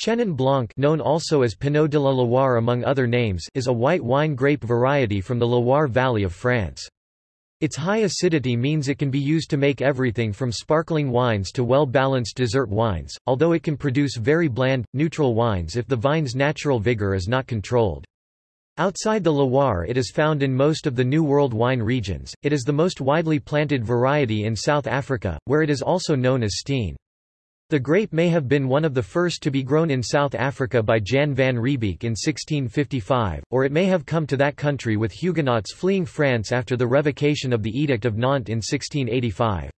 Chenin Blanc known also as Pinot de la Loire among other names is a white wine grape variety from the Loire Valley of France. Its high acidity means it can be used to make everything from sparkling wines to well-balanced dessert wines, although it can produce very bland, neutral wines if the vine's natural vigor is not controlled. Outside the Loire it is found in most of the New World wine regions, it is the most widely planted variety in South Africa, where it is also known as Steen. The grape may have been one of the first to be grown in South Africa by Jan van Riebeeck in 1655, or it may have come to that country with Huguenots fleeing France after the revocation of the Edict of Nantes in 1685.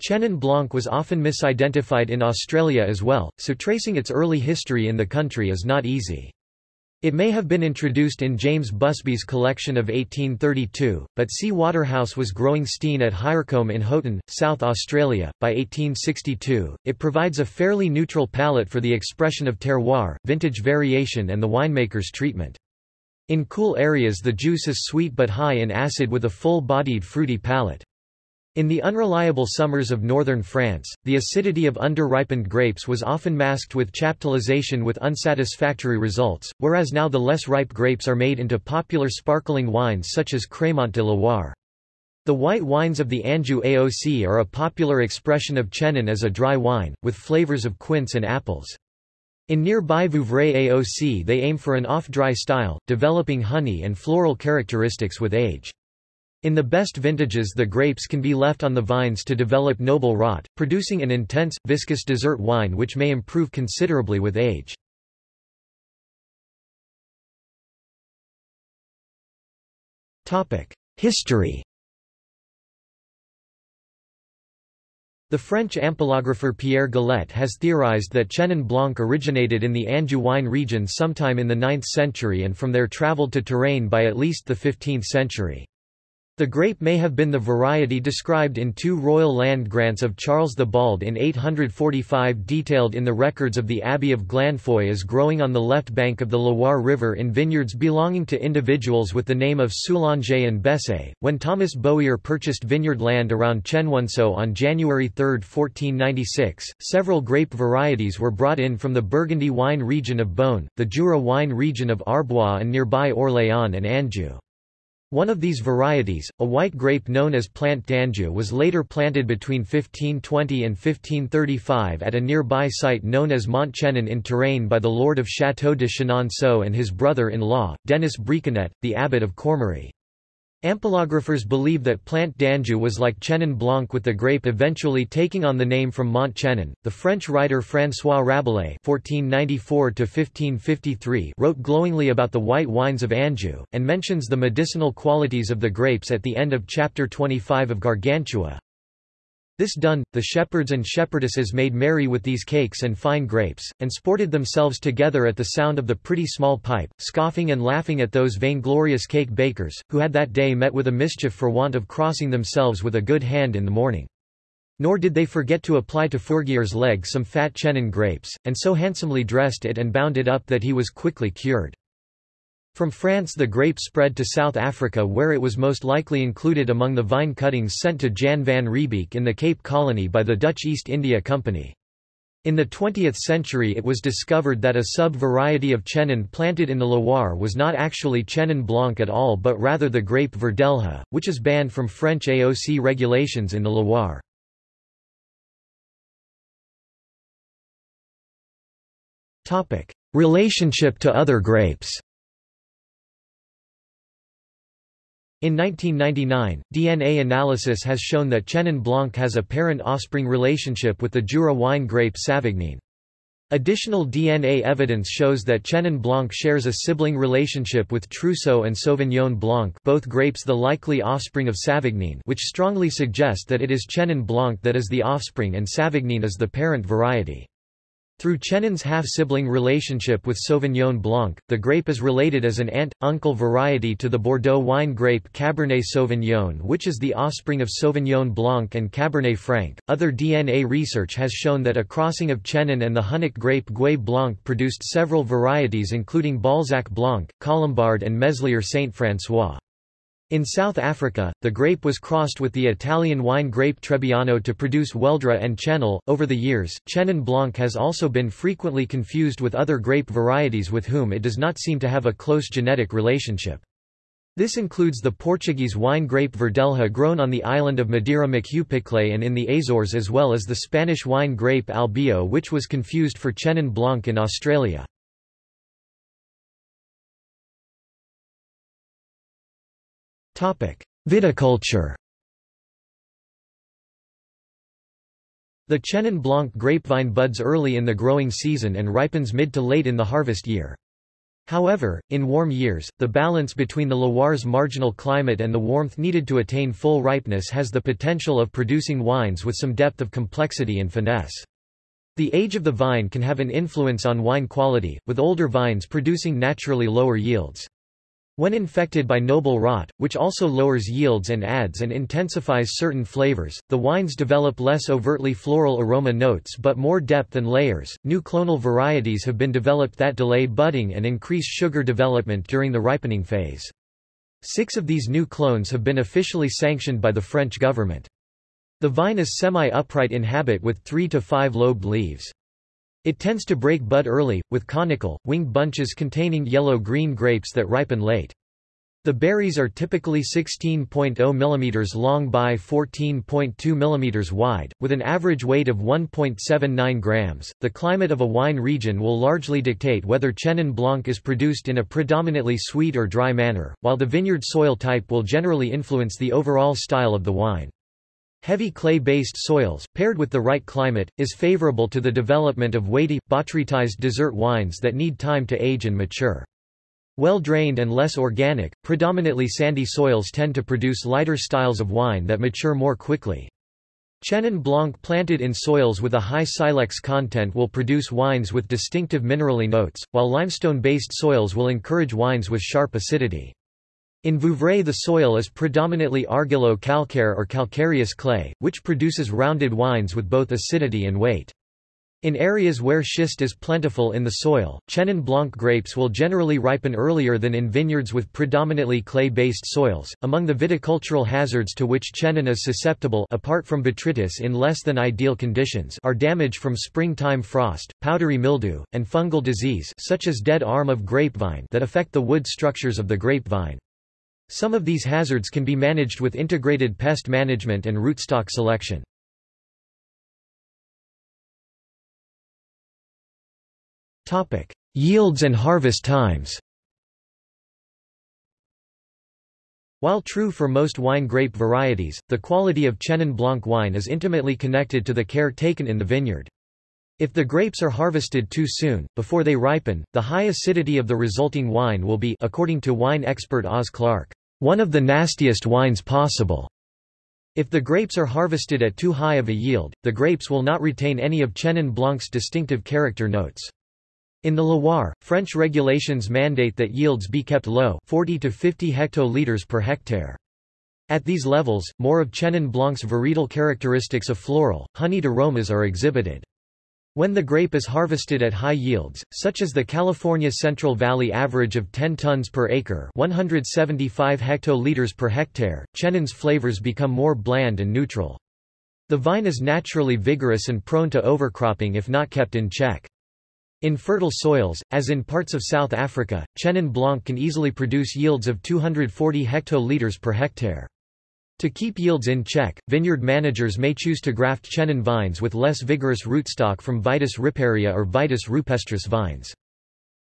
Chenin Blanc was often misidentified in Australia as well, so tracing its early history in the country is not easy. It may have been introduced in James Busby's collection of 1832, but C. Waterhouse was growing Steen at Highercombe in Houghton, South Australia. By 1862, it provides a fairly neutral palette for the expression of terroir, vintage variation and the winemaker's treatment. In cool areas the juice is sweet but high in acid with a full-bodied fruity palate. In the unreliable summers of northern France, the acidity of underripened grapes was often masked with chaptalization with unsatisfactory results, whereas now the less ripe grapes are made into popular sparkling wines such as Crémant de Loire. The white wines of the Anjou AOC are a popular expression of Chenin as a dry wine, with flavors of quince and apples. In nearby Vouvray AOC they aim for an off-dry style, developing honey and floral characteristics with age. In the best vintages the grapes can be left on the vines to develop noble rot, producing an intense, viscous dessert wine which may improve considerably with age. History The French ampelographer Pierre Galet has theorized that Chenin Blanc originated in the Anjou wine region sometime in the 9th century and from there travelled to Touraine by at least the 15th century. The grape may have been the variety described in two royal land grants of Charles the Bald in 845 detailed in the records of the Abbey of Glanfeuil as growing on the left bank of the Loire River in vineyards belonging to individuals with the name of Soulanger and Bessay. When Thomas Bohier purchased vineyard land around Chenonceau on January 3, 1496, several grape varieties were brought in from the Burgundy wine region of Beaune, the Jura wine region of Arbois and nearby Orléans and Anjou. One of these varieties, a white grape known as Plant d'Anjou was later planted between 1520 and 1535 at a nearby site known as Mont Chenin in Touraine by the lord of Château de Chenonceau and his brother-in-law, Denis Briçonnet, the abbot of Cormery. Ampelographers believe that Plant d'Anjou was like Chenin Blanc with the grape eventually taking on the name from Mont Chenin. The French writer François Rabelais (1494–1553) wrote glowingly about the white wines of Anjou and mentions the medicinal qualities of the grapes at the end of chapter 25 of Gargantua. This done, the shepherds and shepherdesses made merry with these cakes and fine grapes, and sported themselves together at the sound of the pretty small pipe, scoffing and laughing at those vainglorious cake bakers, who had that day met with a mischief for want of crossing themselves with a good hand in the morning. Nor did they forget to apply to Forgier's leg some fat Chenin grapes, and so handsomely dressed it and bound it up that he was quickly cured. From France the grape spread to South Africa where it was most likely included among the vine cuttings sent to Jan van Riebeeck in the Cape Colony by the Dutch East India Company. In the 20th century it was discovered that a sub-variety of Chenin planted in the Loire was not actually Chenin Blanc at all but rather the grape Verdelho, which is banned from French AOC regulations in the Loire. Relationship to other grapes In 1999, DNA analysis has shown that Chenin Blanc has a parent-offspring relationship with the Jura wine grape Savagnin. Additional DNA evidence shows that Chenin Blanc shares a sibling relationship with Trousseau and Sauvignon Blanc both grapes the likely offspring of Savagnin which strongly suggest that it is Chenin Blanc that is the offspring and Savagnin is the parent variety. Through Chenin's half-sibling relationship with Sauvignon Blanc, the grape is related as an aunt-uncle variety to the Bordeaux wine grape Cabernet Sauvignon which is the offspring of Sauvignon Blanc and Cabernet Franc. Other DNA research has shown that a crossing of Chenin and the Hunnic grape Gouais Blanc produced several varieties including Balzac Blanc, Colombard and Meslier Saint-François. In South Africa, the grape was crossed with the Italian wine grape Trebbiano to produce Weldra and Chenin. Over the years, Chenin Blanc has also been frequently confused with other grape varieties with whom it does not seem to have a close genetic relationship. This includes the Portuguese wine grape Verdelho grown on the island of Madeira Macupicle and in the Azores as well as the Spanish wine grape Albillo which was confused for Chenin Blanc in Australia. Viticulture The Chenin Blanc grapevine buds early in the growing season and ripens mid to late in the harvest year. However, in warm years, the balance between the Loire's marginal climate and the warmth needed to attain full ripeness has the potential of producing wines with some depth of complexity and finesse. The age of the vine can have an influence on wine quality, with older vines producing naturally lower yields. When infected by noble rot, which also lowers yields and adds and intensifies certain flavors, the wines develop less overtly floral aroma notes but more depth and layers. New clonal varieties have been developed that delay budding and increase sugar development during the ripening phase. Six of these new clones have been officially sanctioned by the French government. The vine is semi-upright in habit with three to five lobed leaves. It tends to break bud early, with conical, winged bunches containing yellow-green grapes that ripen late. The berries are typically 16.0 mm long by 14.2 mm wide, with an average weight of 1.79 grams. The climate of a wine region will largely dictate whether Chenin Blanc is produced in a predominantly sweet or dry manner, while the vineyard soil type will generally influence the overall style of the wine. Heavy clay-based soils, paired with the right climate, is favorable to the development of weighty, botrytized dessert wines that need time to age and mature. Well-drained and less organic, predominantly sandy soils tend to produce lighter styles of wine that mature more quickly. Chenin Blanc planted in soils with a high silex content will produce wines with distinctive minerally notes, while limestone-based soils will encourage wines with sharp acidity. In Vouvray the soil is predominantly argillo-calcaire or calcareous clay, which produces rounded wines with both acidity and weight. In areas where schist is plentiful in the soil, Chenin Blanc grapes will generally ripen earlier than in vineyards with predominantly clay-based soils. Among the viticultural hazards to which Chenin is susceptible apart from botrytis in less than ideal conditions are damage from springtime frost, powdery mildew, and fungal disease such as dead arm of grapevine that affect the wood structures of the grapevine. Some of these hazards can be managed with integrated pest management and rootstock selection. Topic: Yields and harvest times. While true for most wine grape varieties, the quality of Chenin Blanc wine is intimately connected to the care taken in the vineyard. If the grapes are harvested too soon, before they ripen, the high acidity of the resulting wine will be according to wine expert Oz Clarke, one of the nastiest wines possible. If the grapes are harvested at too high of a yield, the grapes will not retain any of Chenin Blanc's distinctive character notes. In the Loire, French regulations mandate that yields be kept low 40 to 50 hectoliters per hectare. At these levels, more of Chenin Blanc's varietal characteristics of floral, honeyed aromas are exhibited. When the grape is harvested at high yields, such as the California Central Valley average of 10 tons per acre 175 hectoliters per hectare, Chenin's flavors become more bland and neutral. The vine is naturally vigorous and prone to overcropping if not kept in check. In fertile soils, as in parts of South Africa, Chenin Blanc can easily produce yields of 240 hectoliters per hectare. To keep yields in check, vineyard managers may choose to graft Chenin vines with less vigorous rootstock from Vitis riparia or Vitis rupestris vines.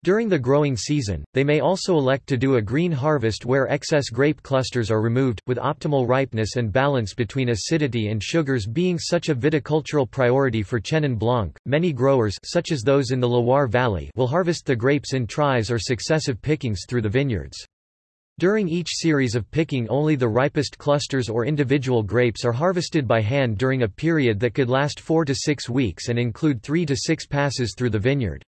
During the growing season, they may also elect to do a green harvest where excess grape clusters are removed, with optimal ripeness and balance between acidity and sugars being such a viticultural priority for Chenin Blanc. Many growers, such as those in the Loire Valley, will harvest the grapes in tries or successive pickings through the vineyards. During each series of picking only the ripest clusters or individual grapes are harvested by hand during a period that could last four to six weeks and include three to six passes through the vineyard.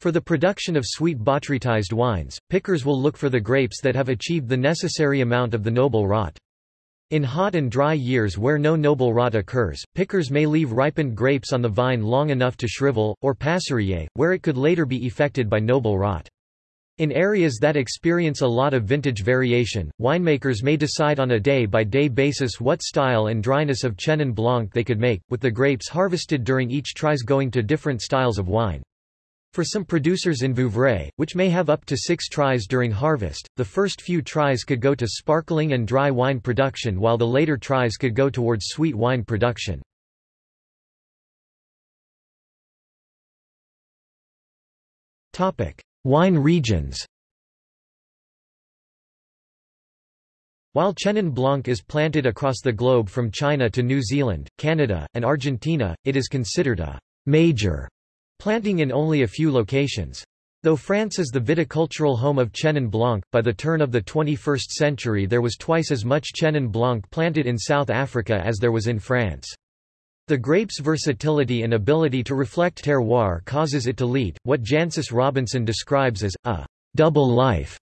For the production of sweet botrytized wines, pickers will look for the grapes that have achieved the necessary amount of the noble rot. In hot and dry years where no noble rot occurs, pickers may leave ripened grapes on the vine long enough to shrivel, or passeriller, where it could later be effected by noble rot. In areas that experience a lot of vintage variation, winemakers may decide on a day-by-day -day basis what style and dryness of Chenin Blanc they could make, with the grapes harvested during each tries going to different styles of wine. For some producers in Vouvray, which may have up to six tries during harvest, the first few tries could go to sparkling and dry wine production while the later tries could go towards sweet wine production. Wine regions While Chenin Blanc is planted across the globe from China to New Zealand, Canada, and Argentina, it is considered a major planting in only a few locations. Though France is the viticultural home of Chenin Blanc, by the turn of the 21st century there was twice as much Chenin Blanc planted in South Africa as there was in France. The grape's versatility and ability to reflect terroir causes it to lead, what Jancis Robinson describes as, a double life.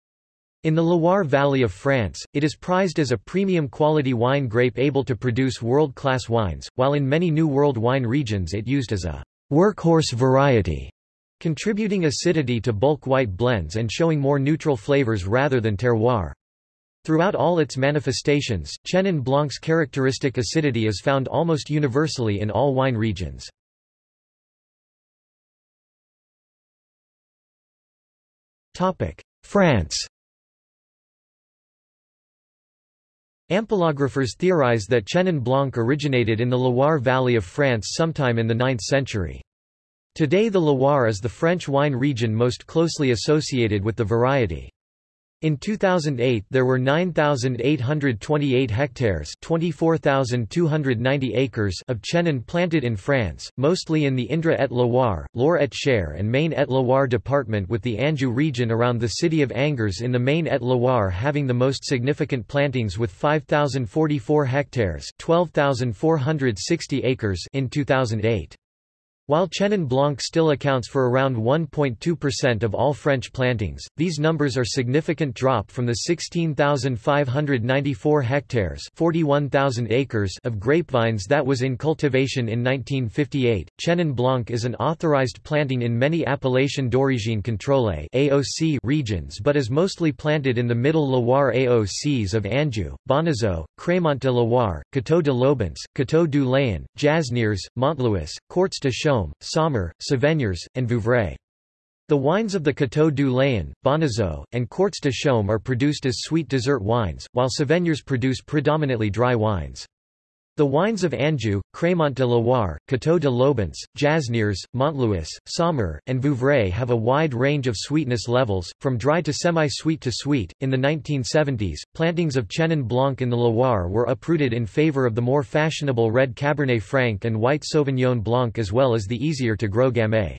In the Loire Valley of France, it is prized as a premium quality wine grape able to produce world-class wines, while in many New World wine regions it used as a workhorse variety, contributing acidity to bulk white blends and showing more neutral flavors rather than terroir. Throughout all its manifestations, Chenin Blanc's characteristic acidity is found almost universally in all wine regions. France Ampelographers theorize that Chenin Blanc originated in the Loire Valley of France sometime in the 9th century. Today the Loire is the French wine region most closely associated with the variety. In 2008 there were 9,828 hectares 24,290 acres of Chenin planted in France, mostly in the Indre et Loire, Loire et Cher and Maine et Loire department with the Anjou region around the city of Angers in the Maine et Loire having the most significant plantings with 5,044 hectares 12,460 acres in 2008. While Chenin Blanc still accounts for around 1.2% of all French plantings, these numbers are significant drop from the 16,594 hectares 41,000 acres of grapevines that was in cultivation in 1958. Chenin Blanc is an authorized planting in many Appellation d'origine contrôlée (AOC) regions but is mostly planted in the Middle Loire AOCs of Anjou, Bonnezeaux, Crémant de Loire, Coteaux de l'Aubance, Coteaux du Layon, Jasnières, Montlouis, Quarts de Chaume Saumur, Savennières, and Vouvray. The wines of the Coteaux du Layon, Bonnezeaux, and Quarts de Chaume are produced as sweet dessert wines, while Savennières produce predominantly dry wines. The wines of Anjou, Crémant de Loire, Coteaux de l'Aubance, Jasnières, Montlouis, Saumur, and Vouvray have a wide range of sweetness levels, from dry to semi-sweet to sweet. In the 1970s, plantings of Chenin Blanc in the Loire were uprooted in favor of the more fashionable red Cabernet Franc and white Sauvignon Blanc as well as the easier to grow Gamay.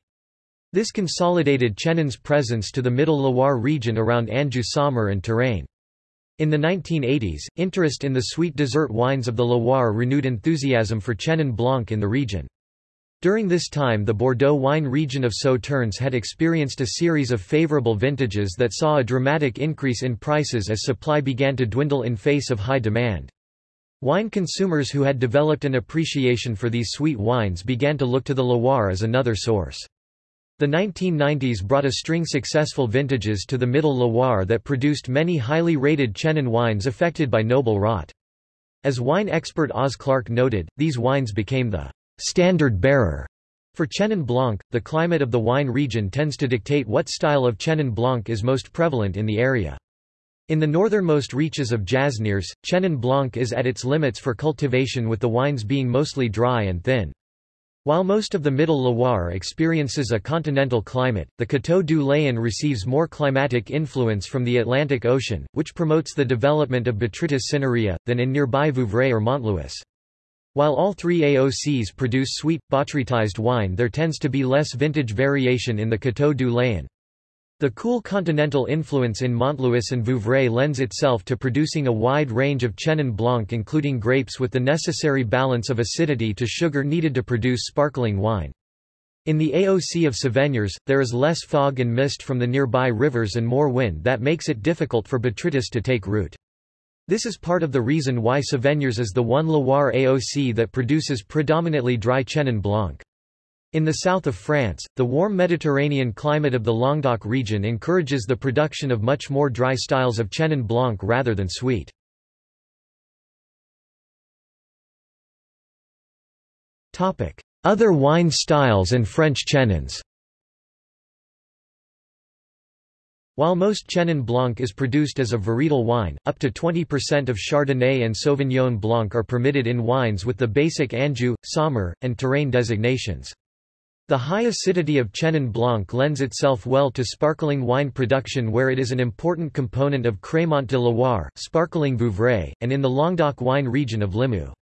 This consolidated Chenin's presence to the Middle Loire region around Anjou Saumur and Touraine. In the 1980s, interest in the sweet dessert wines of the Loire renewed enthusiasm for Chenin Blanc in the region. During this time the Bordeaux wine region of Sauternes had experienced a series of favorable vintages that saw a dramatic increase in prices as supply began to dwindle in face of high demand. Wine consumers who had developed an appreciation for these sweet wines began to look to the Loire as another source. The 1990s brought a string of successful vintages to the Middle Loire that produced many highly rated Chenin wines affected by noble rot. As wine expert Oz Clarke noted, these wines became the standard bearer for Chenin Blanc. The climate of the wine region tends to dictate what style of Chenin Blanc is most prevalent in the area. In the northernmost reaches of Jasnières, Chenin Blanc is at its limits for cultivation with the wines being mostly dry and thin. While most of the Middle Loire experiences a continental climate, the Coteaux du Layon receives more climatic influence from the Atlantic Ocean, which promotes the development of Botrytis cinerea, than in nearby Vouvray or Montlouis. While all three AOCs produce sweet, botrytized wine there tends to be less vintage variation in the Coteaux du Layon. The cool continental influence in Montlouis and Vouvray lends itself to producing a wide range of Chenin Blanc including grapes with the necessary balance of acidity to sugar needed to produce sparkling wine. In the AOC of Savennières, there is less fog and mist from the nearby rivers and more wind that makes it difficult for botrytis to take root. This is part of the reason why Savennières is the one Loire AOC that produces predominantly dry Chenin Blanc. In the south of France, the warm Mediterranean climate of the Languedoc region encourages the production of much more dry styles of Chenin Blanc rather than sweet. Other wine styles and French Chenins While most Chenin Blanc is produced as a varietal wine, up to 20% of Chardonnay and Sauvignon Blanc are permitted in wines with the basic Anjou, Saumur, and Touraine designations. The high acidity of Chenin Blanc lends itself well to sparkling wine production where it is an important component of Crémant de Loire, sparkling Vouvray, and in the Languedoc wine region of Limoux.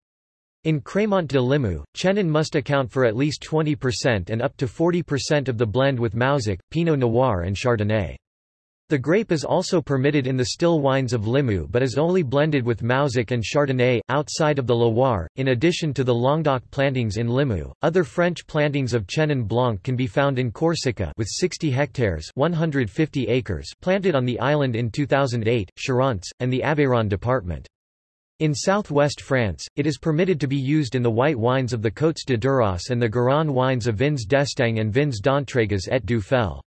In Crémant de Limoux, Chenin must account for at least 20% and up to 40% of the blend with Mauzac, Pinot Noir and Chardonnay. The grape is also permitted in the still wines of Limoux but is only blended with Mauzac and Chardonnay, outside of the Loire. In addition to the Languedoc plantings in Limoux, other French plantings of Chenin Blanc can be found in Corsica with 60 hectares 150 acres planted on the island in 2008, Charentes, and the Aveyron department. In southwest France, it is permitted to be used in the white wines of the Côtes de Duras and the Garonne wines of Vins d'Estaing and Vins d'Entraygues et du Fel.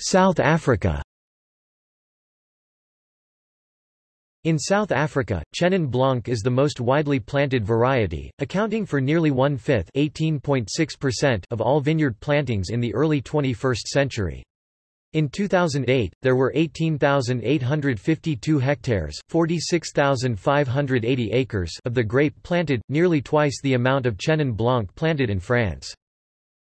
South Africa In South Africa, Chenin Blanc is the most widely planted variety, accounting for nearly one-fifth of all vineyard plantings in the early 21st century. In 2008, there were 18,852 hectares 46,580 acres of the grape planted, nearly twice the amount of Chenin Blanc planted in France.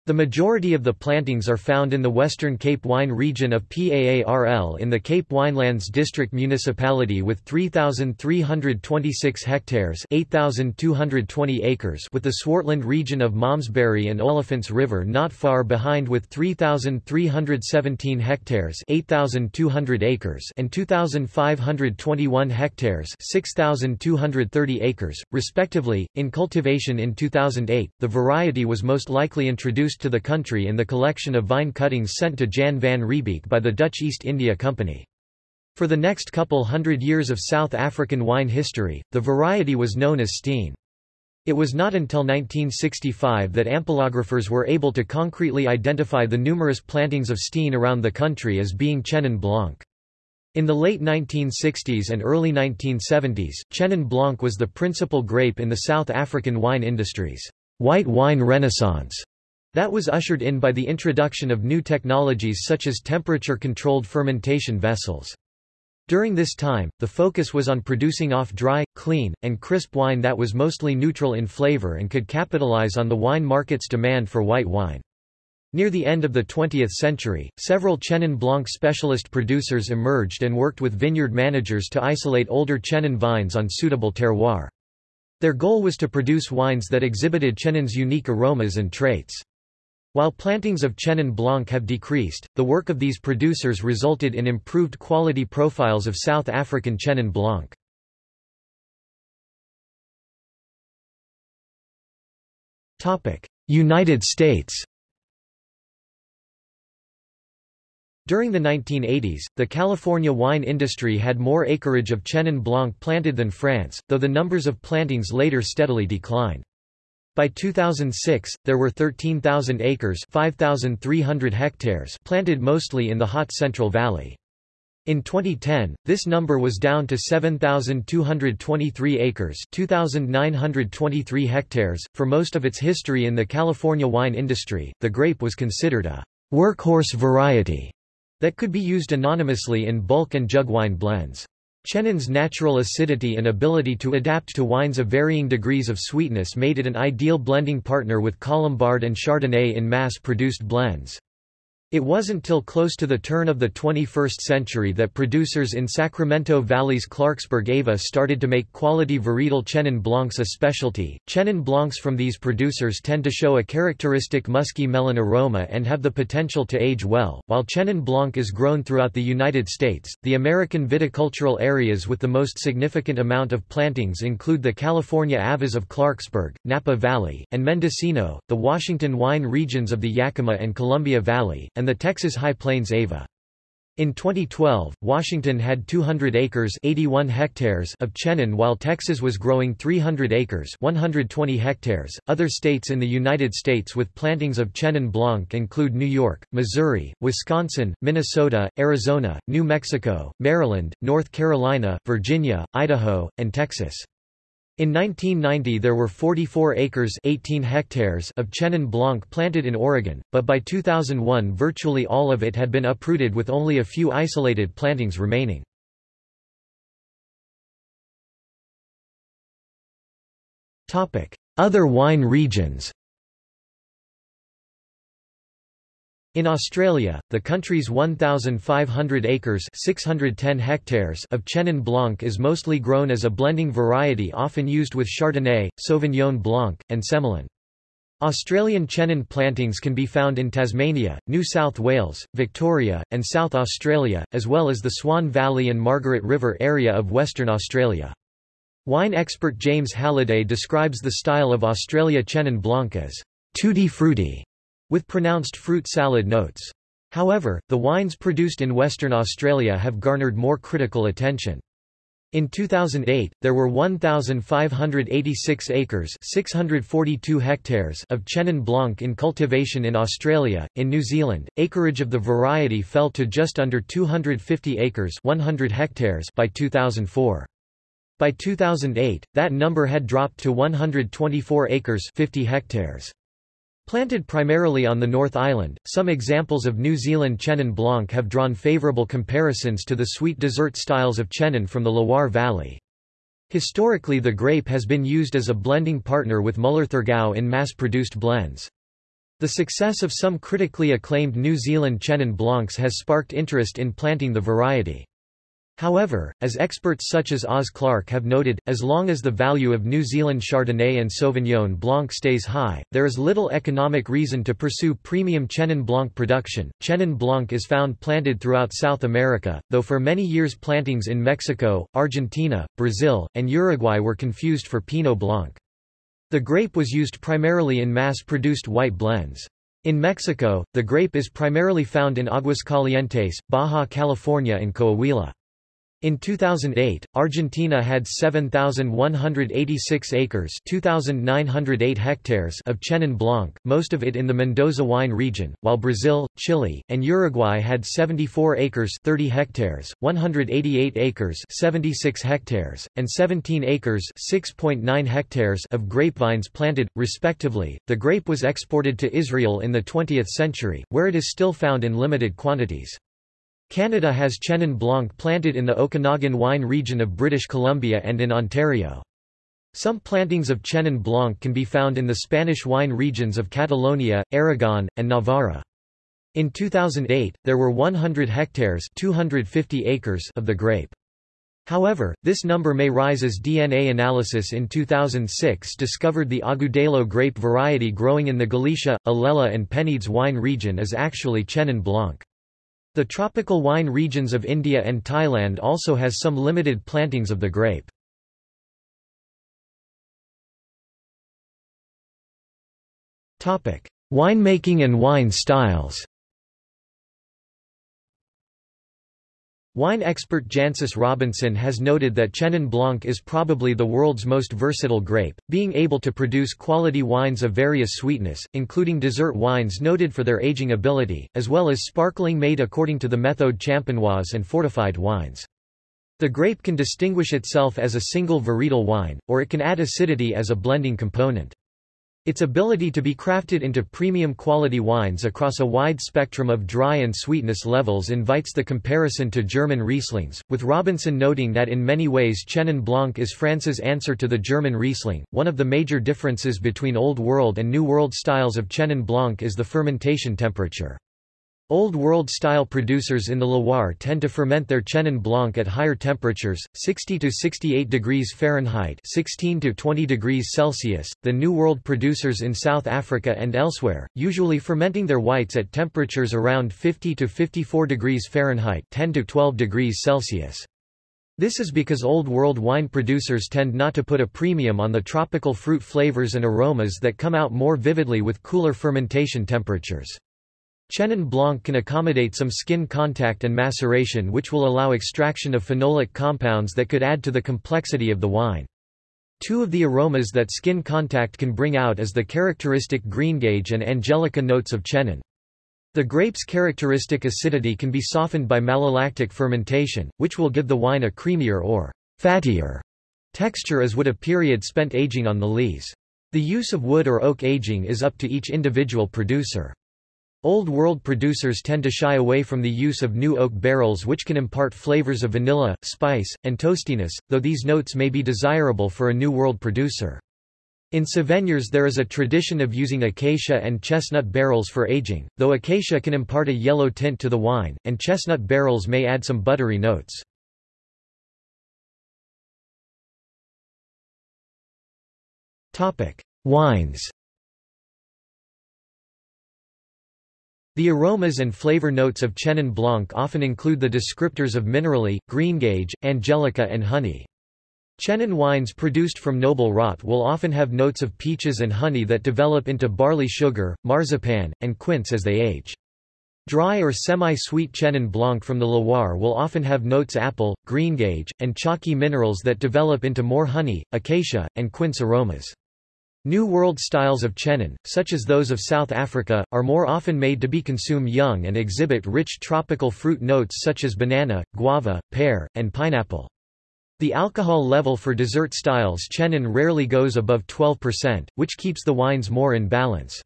The majority of the plantings are found in the Western Cape Wine region of PAARL in the Cape Winelands District Municipality with 3,326 hectares 8,220 acres with the Swartland region of Malmesbury and Olifants River not far behind with 3,317 hectares 8,200 acres and 2,521 hectares 6,230 acres, respectively. In cultivation in 2008, the variety was most likely introduced to the country in the collection of vine cuttings sent to Jan van Riebeeck by the Dutch East India Company. For the next couple hundred years of South African wine history, the variety was known as Steen. It was not until 1965 that ampelographers were able to concretely identify the numerous plantings of Steen around the country as being Chenin Blanc. In the late 1960s and early 1970s, Chenin Blanc was the principal grape in the South African wine industry's white wine renaissance. That was ushered in by the introduction of new technologies such as temperature-controlled fermentation vessels. During this time, the focus was on producing off-dry, clean, and crisp wine that was mostly neutral in flavor and could capitalize on the wine market's demand for white wine. Near the end of the 20th century, several Chenin Blanc specialist producers emerged and worked with vineyard managers to isolate older Chenin vines on suitable terroir. Their goal was to produce wines that exhibited Chenin's unique aromas and traits. While plantings of Chenin Blanc have decreased, the work of these producers resulted in improved quality profiles of South African Chenin Blanc. United States During the 1980s, the California wine industry had more acreage of Chenin Blanc planted than France, though the numbers of plantings later steadily declined. By 2006, there were 13,000 acres 5,300 hectares planted mostly in the hot Central Valley. In 2010, this number was down to 7,223 acres 2,923 hectares. For most of its history in the California wine industry, the grape was considered a workhorse variety that could be used anonymously in bulk and jug wine blends. Chenin's natural acidity and ability to adapt to wines of varying degrees of sweetness made it an ideal blending partner with Colombard and Chardonnay in mass-produced blends. It wasn't till close to the turn of the 21st century that producers in Sacramento Valley's Clarksburg Ava started to make quality varietal Chenin Blancs a specialty. Chenin Blancs from these producers tend to show a characteristic musky melon aroma and have the potential to age well. While Chenin Blanc is grown throughout the United States, the American viticultural areas with the most significant amount of plantings include the California Avas of Clarksburg, Napa Valley, and Mendocino, the Washington wine regions of the Yakima and Columbia Valley, and the Texas High Plains Ava. In 2012, Washington had 200 acres 81 hectares of Chenin while Texas was growing 300 acres 120 hectares. Other states in the United States with plantings of Chenin Blanc include New York, Missouri, Wisconsin, Minnesota, Arizona, New Mexico, Maryland, North Carolina, Virginia, Idaho, and Texas. In 1990 there were 44 acres 18 hectares of Chenin Blanc planted in Oregon, but by 2001 virtually all of it had been uprooted with only a few isolated plantings remaining. Other wine regions In Australia, the country's 1,500 acres 610 hectares of Chenin Blanc is mostly grown as a blending variety often used with Chardonnay, Sauvignon Blanc, and Semillon. Australian Chenin plantings can be found in Tasmania, New South Wales, Victoria, and South Australia, as well as the Swan Valley and Margaret River area of Western Australia. Wine expert James Halliday describes the style of Australia Chenin Blanc as tutti frutti with pronounced fruit salad notes. However, the wines produced in Western Australia have garnered more critical attention. In 2008, there were 1,586 acres 642 hectares of Chenin Blanc in cultivation in Australia. In New Zealand, acreage of the variety fell to just under 250 acres 100 hectares by 2004. By 2008, that number had dropped to 124 acres 50 hectares. Planted primarily on the North Island, some examples of New Zealand Chenin Blanc have drawn favourable comparisons to the sweet dessert styles of Chenin from the Loire Valley. Historically the grape has been used as a blending partner with Müller-Thurgau in mass-produced blends. The success of some critically acclaimed New Zealand Chenin Blancs has sparked interest in planting the variety. However, as experts such as Oz Clarke have noted, as long as the value of New Zealand Chardonnay and Sauvignon Blanc stays high, there is little economic reason to pursue premium Chenin Blanc production. Chenin Blanc is found planted throughout South America, though for many years plantings in Mexico, Argentina, Brazil, and Uruguay were confused for Pinot Blanc. The grape was used primarily in mass-produced white blends. In Mexico, the grape is primarily found in Aguascalientes, Baja California and Coahuila. In 2008, Argentina had 7,186 acres 2,908 hectares of Chenin Blanc, most of it in the Mendoza wine region, while Brazil, Chile, and Uruguay had 74 acres 30 hectares, 188 acres 76 hectares, and 17 acres 6.9 hectares of grapevines planted, respectively. The grape was exported to Israel in the 20th century, where it is still found in limited quantities. Canada has Chenin Blanc planted in the Okanagan wine region of British Columbia and in Ontario. Some plantings of Chenin Blanc can be found in the Spanish wine regions of Catalonia, Aragon, and Navarra. In 2008, there were 100 hectares 250 acres of the grape. However, this number may rise as DNA analysis in 2006 discovered the Agudelo grape variety growing in the Galicia, Alella and Penedès wine region is actually Chenin Blanc. The tropical wine regions of India and Thailand also has some limited plantings of the grape. Winemaking and wine styles Wine expert Jancis Robinson has noted that Chenin Blanc is probably the world's most versatile grape, being able to produce quality wines of various sweetness, including dessert wines noted for their aging ability, as well as sparkling made according to the Méthode Champenoise and fortified wines. The grape can distinguish itself as a single varietal wine, or it can add acidity as a blending component. Its ability to be crafted into premium quality wines across a wide spectrum of dry and sweetness levels invites the comparison to German Rieslings, with Robinson noting that in many ways Chenin Blanc is France's answer to the German Riesling. One of the major differences between Old World and New World styles of Chenin Blanc is the fermentation temperature. Old World-style producers in the Loire tend to ferment their Chenin Blanc at higher temperatures, 60 to 68 degrees Fahrenheit 16 to 20 degrees Celsius, the New World producers in South Africa and elsewhere, usually fermenting their whites at temperatures around 50 to 54 degrees Fahrenheit 10 to 12 degrees Celsius. This is because Old World wine producers tend not to put a premium on the tropical fruit flavors and aromas that come out more vividly with cooler fermentation temperatures. Chenin Blanc can accommodate some skin contact and maceration which will allow extraction of phenolic compounds that could add to the complexity of the wine. Two of the aromas that skin contact can bring out is the characteristic greengage and angelica notes of Chenin. The grape's characteristic acidity can be softened by malolactic fermentation, which will give the wine a creamier or fattier texture as would a period spent aging on the lees. The use of wood or oak aging is up to each individual producer. Old World producers tend to shy away from the use of new oak barrels which can impart flavors of vanilla, spice, and toastiness, though these notes may be desirable for a New World producer. In Savennières there is a tradition of using acacia and chestnut barrels for aging, though acacia can impart a yellow tint to the wine, and chestnut barrels may add some buttery notes. Wines The aromas and flavor notes of Chenin Blanc often include the descriptors of minerally, greengage, angelica and honey. Chenin wines produced from noble rot will often have notes of peaches and honey that develop into barley sugar, marzipan, and quince as they age. Dry or semi-sweet Chenin Blanc from the Loire will often have notes apple, greengage, and chalky minerals that develop into more honey, acacia, and quince aromas. New World styles of chenin, such as those of South Africa, are more often made to be consumed young and exhibit rich tropical fruit notes such as banana, guava, pear, and pineapple. The alcohol level for dessert styles chenin rarely goes above 12%, which keeps the wines more in balance.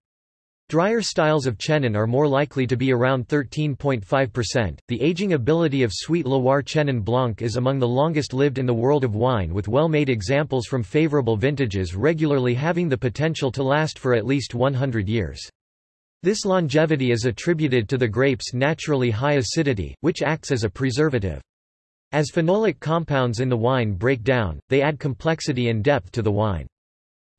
Drier styles of Chenin are more likely to be around 13.5%. The aging ability of sweet Loire Chenin Blanc is among the longest lived in the world of wine, with well made examples from favorable vintages regularly having the potential to last for at least 100 years. This longevity is attributed to the grape's naturally high acidity, which acts as a preservative. As phenolic compounds in the wine break down, they add complexity and depth to the wine.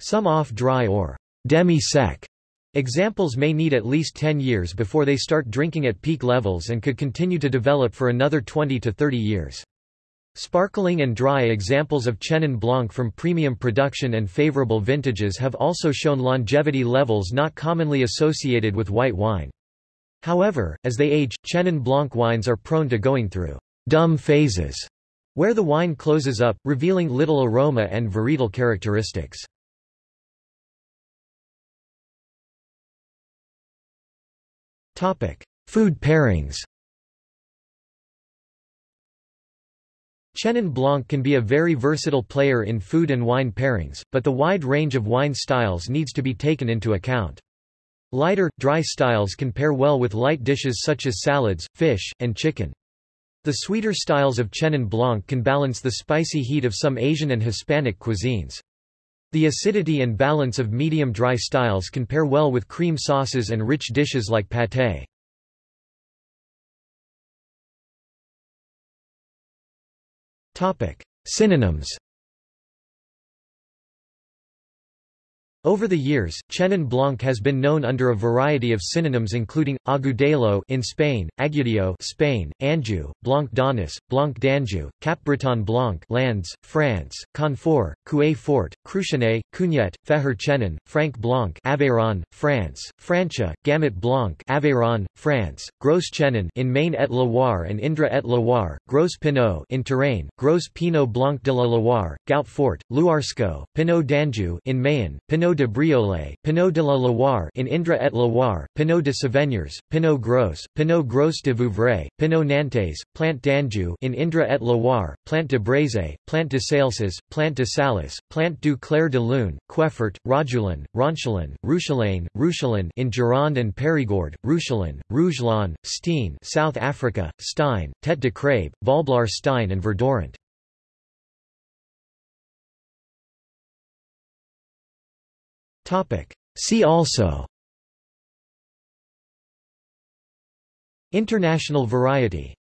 Some off-dry or demi-sec Examples may need at least 10 years before they start drinking at peak levels and could continue to develop for another 20 to 30 years. Sparkling and dry examples of Chenin Blanc from premium production and favorable vintages have also shown longevity levels not commonly associated with white wine. However, as they age, Chenin Blanc wines are prone to going through dumb phases, where the wine closes up, revealing little aroma and varietal characteristics. Food pairings Chenin Blanc can be a very versatile player in food and wine pairings, but the wide range of wine styles needs to be taken into account. Lighter, dry styles can pair well with light dishes such as salads, fish, and chicken. The sweeter styles of Chenin Blanc can balance the spicy heat of some Asian and Hispanic cuisines. The acidity and balance of medium-dry styles can pair well with cream sauces and rich dishes like pâté. Synonyms Over the years, Chenin Blanc has been known under a variety of synonyms including, Agudelo in Spain, Agudio Spain, Anjou, Blanc d'Aunis, Blanc d'Anjou, Capbreton Blanc Landes, France, Confort, Coué Fort, Cruchenet, Cugnet, Feher Chenin, Franc Blanc Aveyron, France, Francia, Gamay Blanc Aveyron, France, Gros Chenin in Maine et Loire and Indre et Loire, Gros Pinot in Touraine, Gros Pinot Blanc de la Loire, Gout Fort, Louarsco, Pinot d'Anjou in Mayenne, Pinot Pinot de Briolet, Pinot de la Loire in Indre et Loire, Pinot de Savennières, Pinot Gros, Pinot Gros de Vouvray, Pinot Nantais, Plant d'Anjou in Indre et Loire, Plant de Breze, Plant de Salses, Plant de Salis, Plant du Clair de Lune, Queffert, Rodulan, Ronchalin, Rouchelaine, Rouchelin in Gironde and Périgord, Rouchelin, Rougelon, Steen South Africa, Stein, Tête de Crabe, Valblar Stein and Verdorant. See also. International variety